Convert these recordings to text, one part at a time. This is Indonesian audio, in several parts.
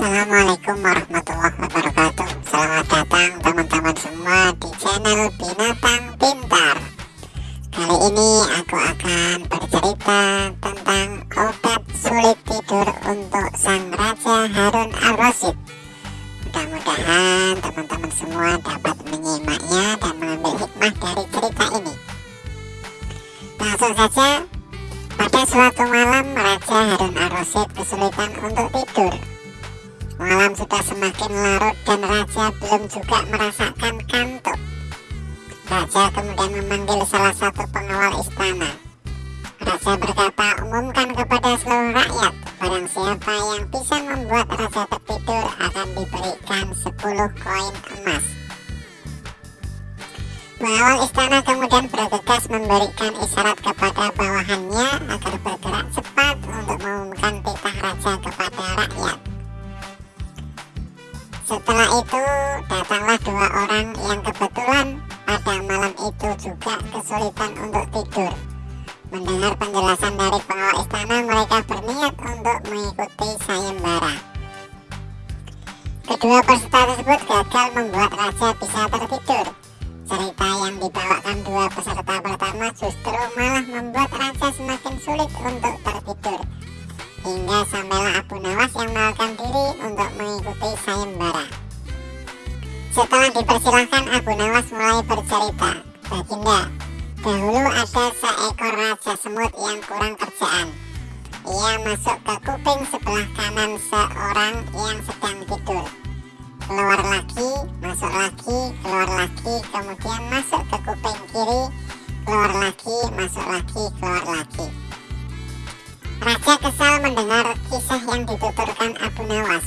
Assalamualaikum warahmatullahi wabarakatuh. Selamat datang teman-teman semua di channel Binatang Pintar. Kali ini aku akan bercerita tentang obat sulit tidur untuk sang Raja Harun al-Rasyid Mudah-mudahan teman-teman semua dapat menyimaknya dan mengambil hikmah dari cerita ini. Langsung saja pada suatu malam Raja Harun al-Rasyid kesulitan untuk tidur Malam sudah semakin larut dan Raja belum juga merasakan kantuk. Raja kemudian memanggil salah satu pengawal istana. Raja berkata, umumkan kepada seluruh rakyat, barang siapa yang bisa membuat Raja tertidur akan diberikan 10 koin emas. Pengawal istana kemudian bergegas memberikan isyarat kepada bawahannya agar bergerak cepat untuk mengumumkan titah Raja kepada Setelah itu datanglah dua orang yang kebetulan pada malam itu juga kesulitan untuk tidur. Mendengar penjelasan dari pengawal istana, mereka berniat untuk mengikuti sayembara. Kedua peserta tersebut gagal membuat raja bisa tertidur. Cerita yang dibawakan dua peserta pertama justru malah membuat raja semakin sulit untuk Nawas yang melakukan diri untuk mengikuti sayembara. Setelah dipersilahkan, Abu Nawas mulai bercerita. Baginda, dahulu ada seekor raja semut yang kurang kerjaan. Ia masuk ke kuping sebelah kanan seorang yang sedang tidur. Keluar lagi, masuk lagi, keluar lagi, kemudian masuk ke kuping kiri, keluar lagi, masuk lagi, keluar lagi. Raja kesal mendengar kisah yang dituturkan Abu Nawas.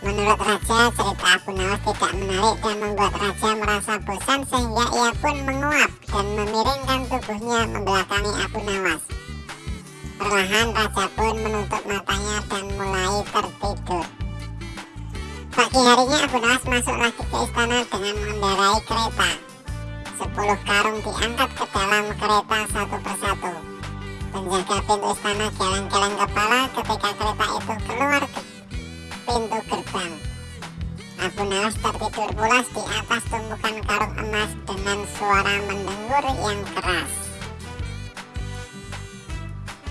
Menurut Raja, cerita Abu Nawas tidak menarik dan membuat Raja merasa bosan sehingga ia pun menguap dan memiringkan tubuhnya membelakangi Abu Nawas. Perlahan Raja pun menutup matanya dan mulai tertidur. Pagi harinya Abu Nawas masuk lagi ke istana dengan mengendarai kereta. Sepuluh karung diangkat ke dalam kereta satu persatu. Penjaga pintu istana geleng-geleng kepala ketika kereta itu keluar ke pintu gerbang. Abu Nawas tertidur pulas di atas tumpukan karung emas dengan suara mendengur yang keras.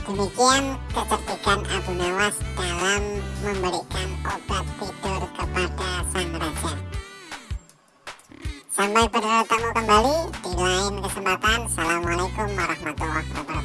Demikian kecerdikan Abu Nawas dalam memberikan obat tidur kepada sang raja. Sampai bertemu kembali di lain kesempatan. Assalamualaikum warahmatullahi wabarakatuh.